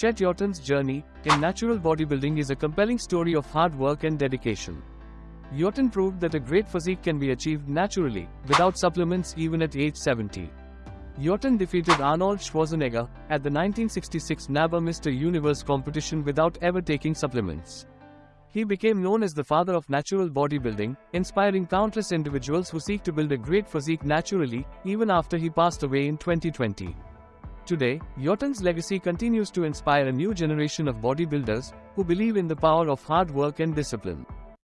Chet Yorton's journey in natural bodybuilding is a compelling story of hard work and dedication. Yorton proved that a great physique can be achieved naturally, without supplements even at age 70. Yorton defeated Arnold Schwarzenegger at the 1966 NABBA Mr. Universe competition without ever taking supplements. He became known as the father of natural bodybuilding, inspiring countless individuals who seek to build a great physique naturally, even after he passed away in 2020. Today, Yorton's legacy continues to inspire a new generation of bodybuilders who believe in the power of hard work and discipline.